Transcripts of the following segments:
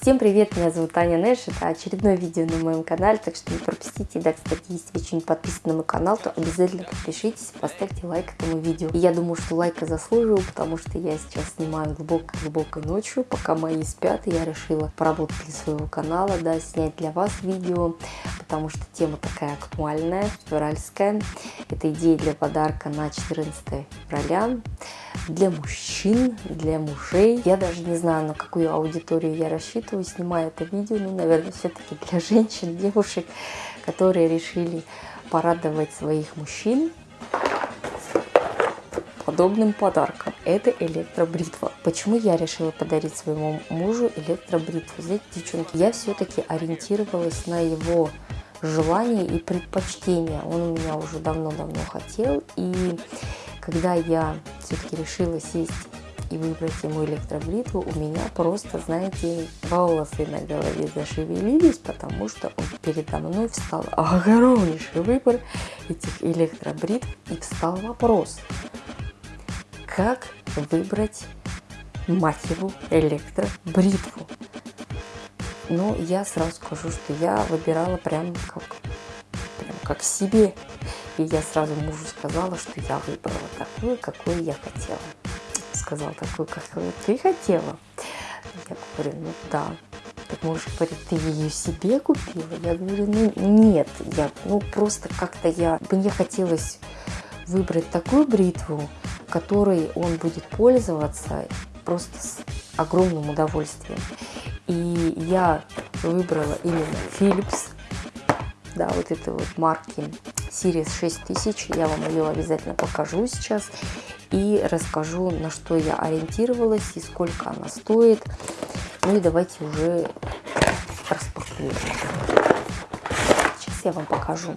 Всем привет, меня зовут Аня Нэш, это очередное видео на моем канале, так что не пропустите. Да, кстати, если вы еще не подписаны на мой канал, то обязательно подпишитесь, поставьте лайк этому видео. И я думаю, что лайка заслуживаю, потому что я сейчас снимаю глубокой-глубокой ночью, пока мои спят, и я решила поработать для своего канала, да, снять для вас видео, потому что тема такая актуальная, февральская. Это идея для подарка на 14 февраля для мужчин, для мужей. Я даже не знаю, на какую аудиторию я рассчитываю, снимая это видео. Ну, наверное, все-таки для женщин, девушек, которые решили порадовать своих мужчин подобным подарком. Это электробритва. Почему я решила подарить своему мужу электробритву? Знаете, девчонки, я все-таки ориентировалась на его желания и предпочтения. Он у меня уже давно-давно хотел. И когда я все-таки решила сесть и выбрать ему электробритву, у меня просто, знаете, волосы на голове зашевелились, потому что передо мной встал огромнейший выбор этих электробритв, и встал вопрос, как выбрать, его, электробритву. Ну, я сразу скажу, что я выбирала прям как, как себе. И я сразу мужу сказала, что я выбрала такую, какую я хотела. Сказал такую, какую ты хотела. Я говорю, ну да. Так муж говорит, ты ее себе купила? Я говорю, ну нет, я, ну просто как-то я, мне хотелось выбрать такую бритву, которой он будет пользоваться просто с огромным удовольствием. И я выбрала именно Philips, да, вот этой вот марки Series 6000. Я вам ее обязательно покажу сейчас и расскажу, на что я ориентировалась и сколько она стоит. Ну и давайте уже распакуем. Сейчас я вам покажу.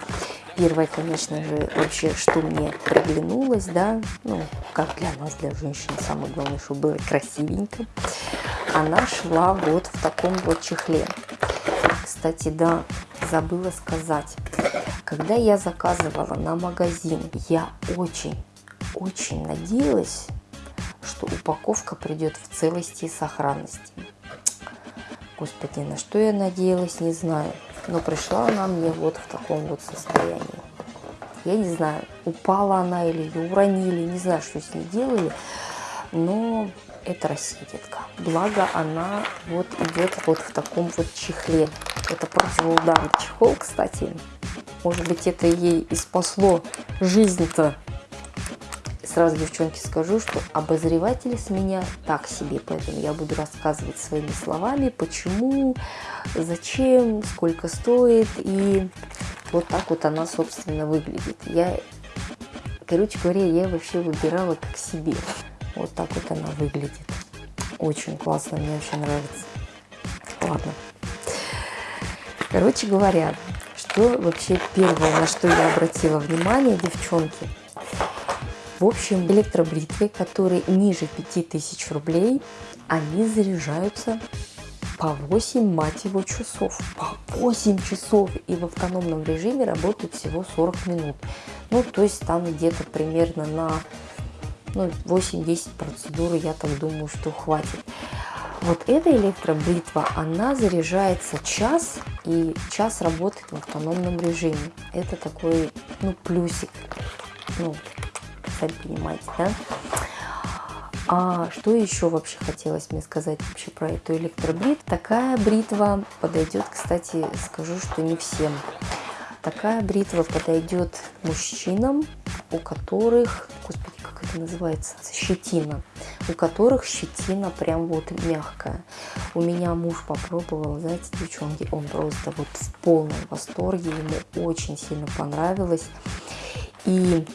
Первое, конечно же, вообще, что мне приглянулось, да, ну, как для нас, для женщин, самое главное, чтобы было красивенько. Она шла вот в таком вот чехле. Кстати, да, забыла сказать. Когда я заказывала на магазин, я очень, очень надеялась, что упаковка придет в целости и сохранности. Господи, на что я надеялась, не знаю. Но пришла она мне вот в таком вот состоянии. Я не знаю, упала она или ее уронили, не знаю, что с ней делали. Но это Россия. Благо она вот идет вот в таком вот чехле. Это противоударный чехол, кстати. Может быть, это ей и спасло жизнь-то. Сразу, девчонки, скажу, что обозреватель с меня так себе, поэтому я буду рассказывать своими словами, почему, зачем, сколько стоит, и вот так вот она, собственно, выглядит. Я, короче говоря, я вообще выбирала как себе. Вот так вот она выглядит. Очень классно, мне очень нравится. Ладно. Короче говоря, что вообще первое, на что я обратила внимание, девчонки, в общем, электробритвы, которые ниже 5000 рублей, они заряжаются по 8, мать его, часов. По 8 часов. И в автономном режиме работают всего 40 минут. Ну, то есть там где-то примерно на ну, 8-10 процедур, я так думаю, что хватит. Вот эта электробритва, она заряжается час, и час работает в автономном режиме. Это такой, ну, плюсик. Ну, сами понимаете, да? А что еще вообще хотелось мне сказать вообще про эту электробритву? Такая бритва подойдет, кстати, скажу, что не всем. Такая бритва подойдет мужчинам, у которых, господи, это называется, щетина, у которых щетина прям вот мягкая. У меня муж попробовал, знаете, девчонки, он просто вот в полном восторге, ему очень сильно понравилось. И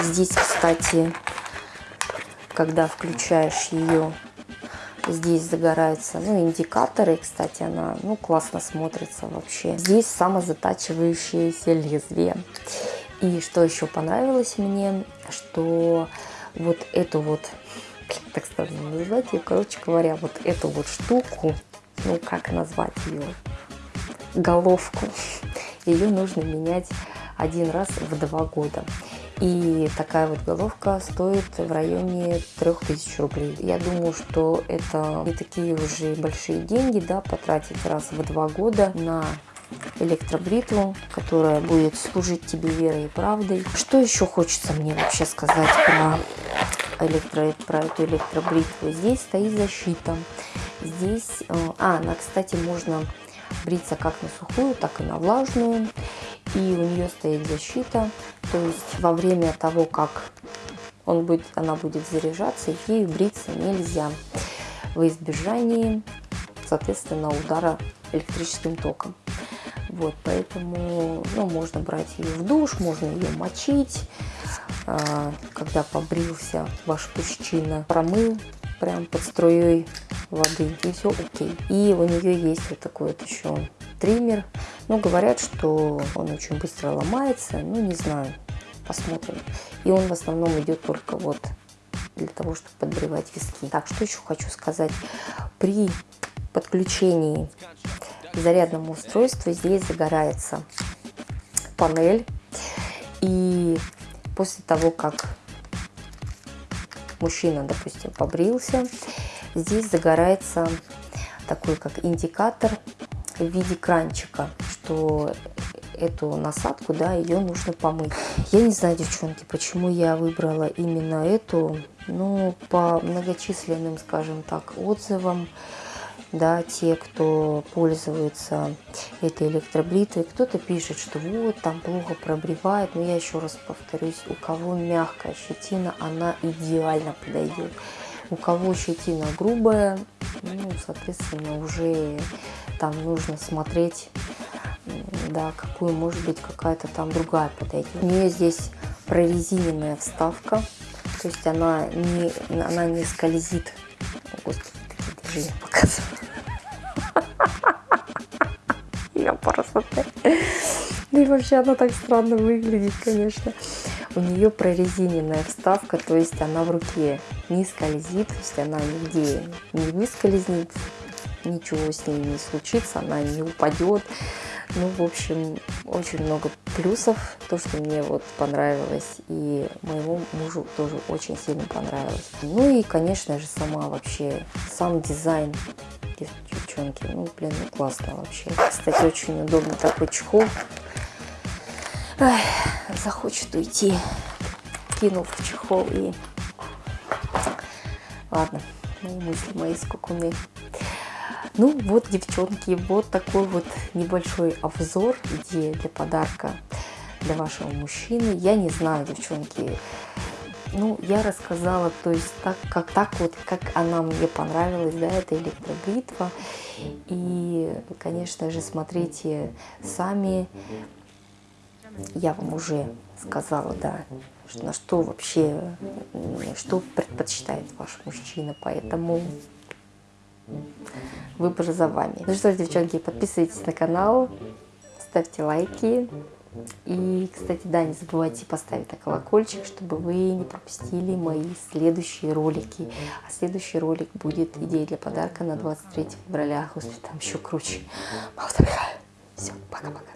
здесь, кстати, когда включаешь ее, здесь загораются, ну, индикаторы, кстати, она, ну, классно смотрится вообще. Здесь самозатачивающееся лезвие. И что еще понравилось мне, что вот эту вот, так странно назвать ее, короче говоря, вот эту вот штуку, ну как назвать ее, головку, ее нужно менять один раз в два года. И такая вот головка стоит в районе 3000 рублей. Я думаю, что это не такие уже большие деньги, да, потратить раз в два года на электробритву, которая будет служить тебе верой и правдой. Что еще хочется мне вообще сказать про, электро, про эту электробритву? Здесь стоит защита. Здесь, э, а, она, кстати, можно бриться как на сухую, так и на влажную. И у нее стоит защита, то есть во время того, как он будет, она будет заряжаться, ею бриться нельзя в избежании, соответственно, удара электрическим током. Вот, поэтому ну, можно брать ее в душ, можно ее мочить, а, когда побрился ваш мужчина, промыл прям под струей воды, и все окей. И у нее есть вот такой вот еще триммер. Ну, говорят, что он очень быстро ломается, ну, не знаю, посмотрим. И он в основном идет только вот для того, чтобы подбривать виски. Так, что еще хочу сказать. При подключении зарядному устройству здесь загорается панель. И после того, как мужчина, допустим, побрился, здесь загорается такой как индикатор в виде кранчика, что эту насадку, да, ее нужно помыть. Я не знаю, девчонки, почему я выбрала именно эту, ну, по многочисленным, скажем так, отзывам, да, те, кто пользуется этой электроблитой, кто-то пишет, что вот, там плохо пробривает, но я еще раз повторюсь, у кого мягкая щетина, она идеально подойдет. У кого щетина грубая, ну, соответственно, уже там нужно смотреть, да, какую, может быть, какая-то там другая подойдет. У нее здесь прорезиненная вставка, то есть она не, она не скользит. Господи, даже я показываю. Просто... Да и вообще она так странно выглядит, конечно. У нее прорезиненная вставка, то есть она в руке не скользит, то есть она нигде не выскользнет, ничего с ней не случится, она не упадет. Ну, в общем, очень много плюсов, то, что мне вот понравилось, и моему мужу тоже очень сильно понравилось. Ну и, конечно же, сама вообще, сам дизайн девчонки, ну, блин, ну классно вообще. Кстати, очень удобный такой чехол. Ай, захочет уйти, кинул в чехол и... Ладно, ну, мысли мои скукуны. Ну вот, девчонки, вот такой вот небольшой обзор, идея для подарка для вашего мужчины. Я не знаю, девчонки, ну, я рассказала, то есть так, как так вот, как она мне понравилась, да, эта электробритва. И, конечно же, смотрите сами, я вам уже сказала, да, на что вообще, что предпочитает ваш мужчина, поэтому выбор за вами. Ну что ж, девчонки, подписывайтесь на канал, ставьте лайки. И, кстати, да, не забывайте поставить колокольчик, чтобы вы не пропустили мои следующие ролики. А следующий ролик будет идея для подарка на 23 февраля. Господи, там еще круче. Все, пока-пока.